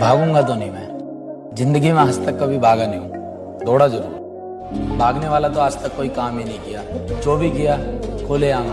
भागूँगा तो नहीं मैं। ज़िंदगी में आज तक कभी भागा नहीं हूँ। दौड़ा ज़रूर। भागने वाला तो आज तक कोई काम ही नहीं किया। जो भी किया, खोले आम